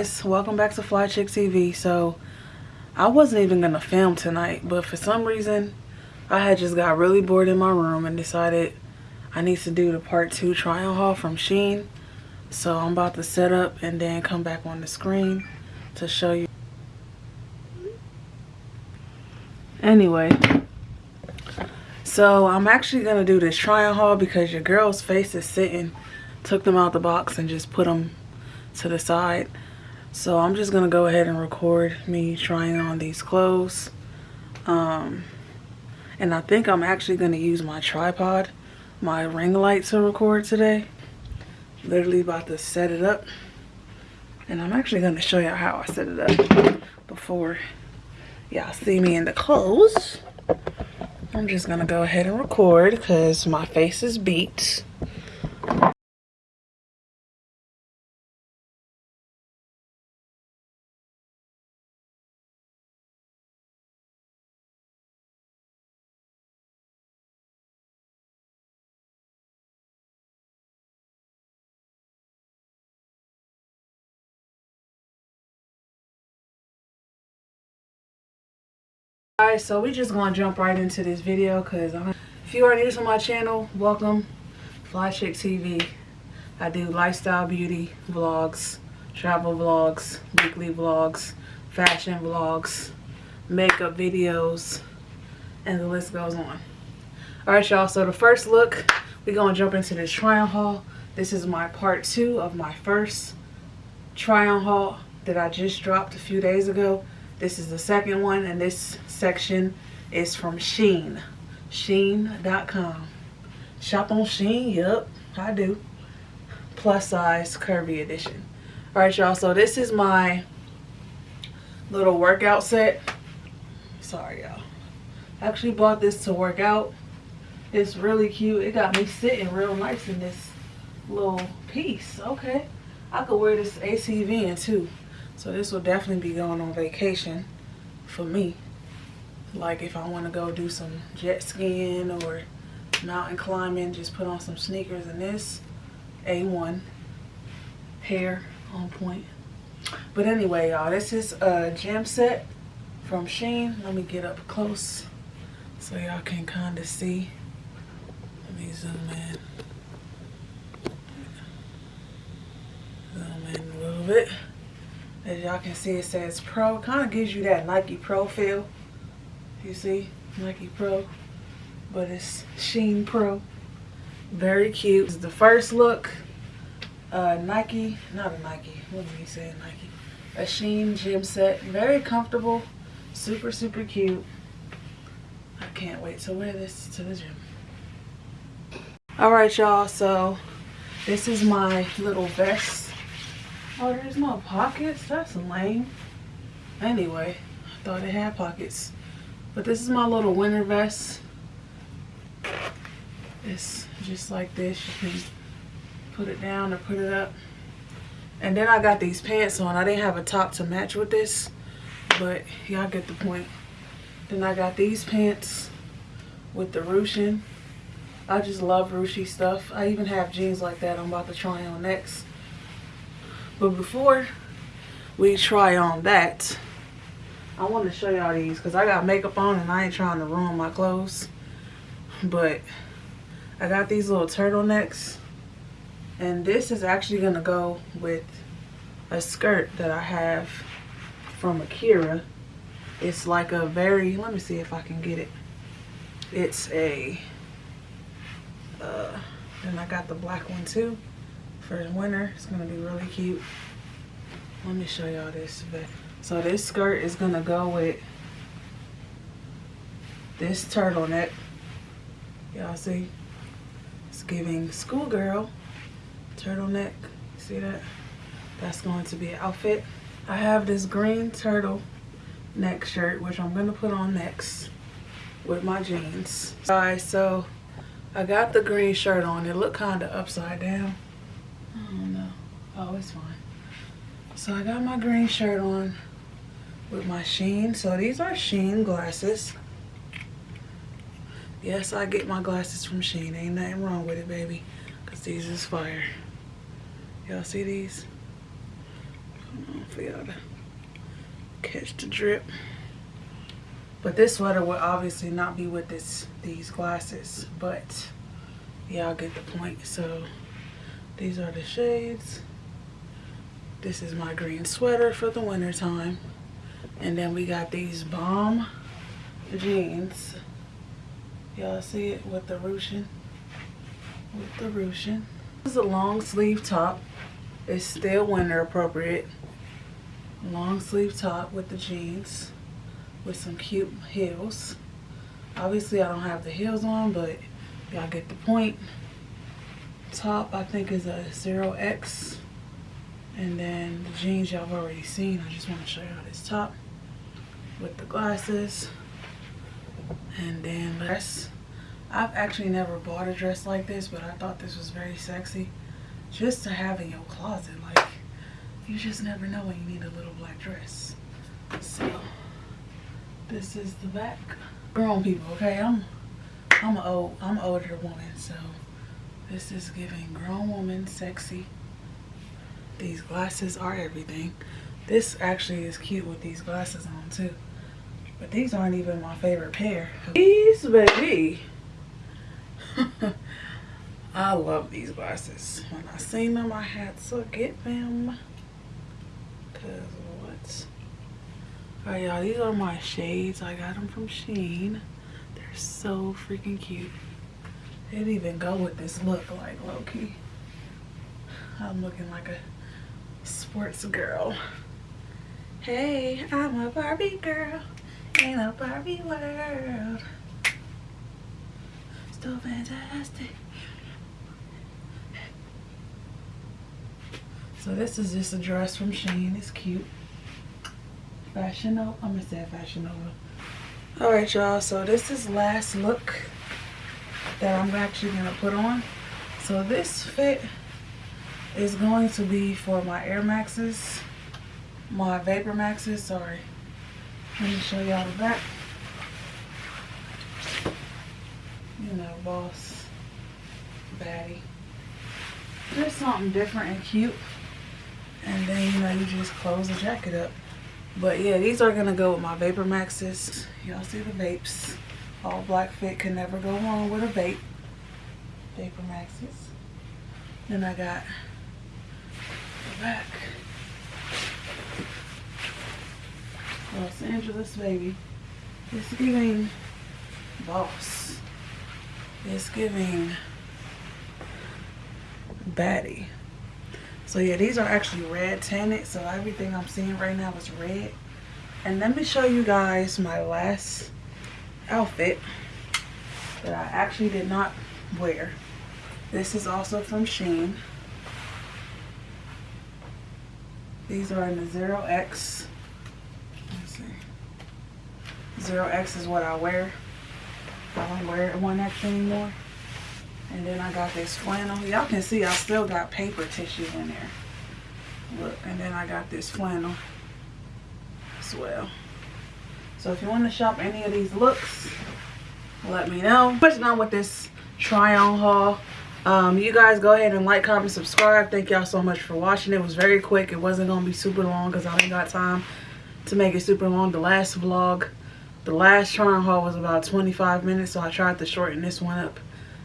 guys welcome back to fly chick tv so i wasn't even gonna film tonight but for some reason i had just got really bored in my room and decided i need to do the part two try on haul from shein so i'm about to set up and then come back on the screen to show you. Anyway so i'm actually gonna do this try on haul because your girl's face is sitting took them out the box and just put them to the side. So I'm just going to go ahead and record me trying on these clothes. Um, and I think I'm actually going to use my tripod, my ring light to record today. Literally about to set it up. And I'm actually going to show you how I set it up before y'all see me in the clothes. I'm just going to go ahead and record because my face is beat. Alright, so we just gonna jump right into this video because if you are new to my channel, welcome. Fly Chick TV. I do lifestyle beauty vlogs, travel vlogs, weekly vlogs, fashion vlogs, makeup videos, and the list goes on. Alright y'all, so the first look, we gonna jump into this try-on haul. This is my part two of my first try-on haul that I just dropped a few days ago. This is the second one and this section is from Shein. Shein.com. Shop on Shein, yep, I do. Plus size curvy edition. Alright y'all, so this is my little workout set. Sorry y'all. Actually bought this to work out. It's really cute. It got me sitting real nice in this little piece. Okay. I could wear this ACV in too. So this will definitely be going on vacation for me. Like if I want to go do some jet skiing or mountain climbing, just put on some sneakers and this A1 hair on point. But anyway, y'all, this is a gym set from Shein. Let me get up close so y'all can kind of see. Let me zoom in. Zoom in a little bit. As y'all can see, it says Pro. Kind of gives you that Nike Pro feel. You see? Nike Pro. But it's Shein Pro. Very cute. This is the first look. Uh, Nike. Not a Nike. What did he say? Nike. A Shein gym set. Very comfortable. Super, super cute. I can't wait to wear this to the gym. Alright, y'all. So, this is my little vest Oh, there's no pockets? That's lame. Anyway, I thought it had pockets. But this is my little winter vest. It's just like this. You can put it down or put it up. And then I got these pants on. I didn't have a top to match with this. But y'all get the point. Then I got these pants with the ruching. I just love ruchy stuff. I even have jeans like that I'm about to try on next. But before we try on that, I want to show y'all these because I got makeup on and I ain't trying to ruin my clothes. But I got these little turtlenecks. And this is actually going to go with a skirt that I have from Akira. It's like a very, let me see if I can get it. It's a, uh, then I got the black one too for winter. It's to be really cute. Let me show y'all this. So this skirt is to go with this turtleneck. Y'all see? It's giving schoolgirl turtleneck. See that? That's going to be an outfit. I have this green turtle neck shirt, which I'm to put on next with my jeans. Alright, so I got the green shirt on. It looked kind of upside down. I don't know. Oh, it's fine. So I got my green shirt on with my Shein. So these are Shein glasses. Yes, I get my glasses from Shein. Ain't nothing wrong with it, baby. Because these is fire. Y'all see these? for y'all to catch the drip. But this sweater would obviously not be with this these glasses, but y'all get the point. So these are the shades. This is my green sweater for the winter time. And then we got these bomb jeans. Y'all see it with the ruching? With the ruching. This is a long sleeve top. It's still winter appropriate. Long sleeve top with the jeans with some cute heels. Obviously I don't have the heels on, but y'all get the point. Top I think is a 0X. And then the jeans y'all have already seen. I just want to show y'all this top with the glasses. And then dress. I've actually never bought a dress like this, but I thought this was very sexy. Just to have in your closet. Like, you just never know when you need a little black dress. So, this is the back. Grown people, okay? I'm I'm old I'm an older woman, so this is giving grown woman sexy. These glasses are everything. This actually is cute with these glasses on too. But these aren't even my favorite pair. These, baby. I love these glasses. When I seen them, I had to get them. Cause what? Alright, y'all. These are my shades. I got them from Shein. They're so freaking cute. They'd even go with this look, like low-key. I'm looking like a sports girl. Hey, I'm a Barbie girl in a Barbie world. So fantastic. So this is just a dress from Shein. It's cute. Fashion. I'm gonna say Fashion Nova. All right, y'all. So this is last look that I'm actually gonna put on. So this fit is going to be for my Air Maxes, my Vapor Maxes. Sorry. Let me show y'all the back. You know, boss, baddie. Just something different and cute. And then, you know, you just close the jacket up. But yeah, these are gonna go with my Vapor Maxes. Y'all see the vapes. All black fit can never go wrong with a vape. Vapor Maxes. Then I got the back. Los Angeles baby. It's giving boss. It's giving baddie. So yeah, these are actually red tinted. So everything I'm seeing right now is red. And let me show you guys my last outfit that I actually did not wear. This is also from Shein. These are in the 0X. Let's see. 0X is what I wear. I don't wear one X anymore. And then I got this flannel. Y'all can see I still got paper tissue in there. Look, and then I got this flannel as well. So if you want to shop any of these looks, let me know. Pushing on with this try on haul. Um, you guys go ahead and like, comment, subscribe. Thank y'all so much for watching. It was very quick. It wasn't going to be super long because I ain't got time to make it super long. The last vlog, the last try on haul was about 25 minutes. So I tried to shorten this one up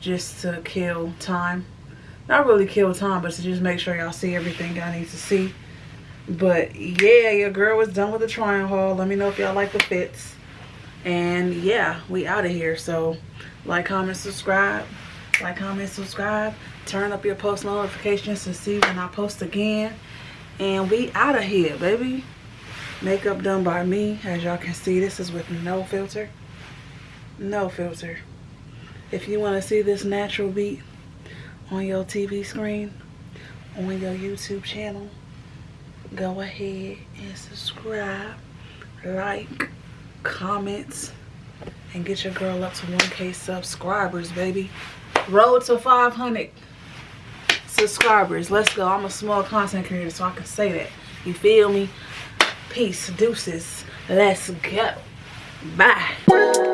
just to kill time. Not really kill time, but to just make sure y'all see everything I need to see. But yeah, your girl was done with the trying haul. Let me know if y'all like the fits. And yeah, we out of here. So like, comment, subscribe. Like, comment, subscribe. Turn up your post notifications to see when I post again. And we out of here, baby. Makeup done by me. As y'all can see, this is with no filter. No filter. If you want to see this natural beat on your TV screen, on your YouTube channel, go ahead and subscribe, like, comment, and get your girl up to 1K subscribers, baby. Road to 500 subscribers. Let's go. I'm a small content creator, so I can say that. You feel me? Peace. Deuces. Let's go. Bye.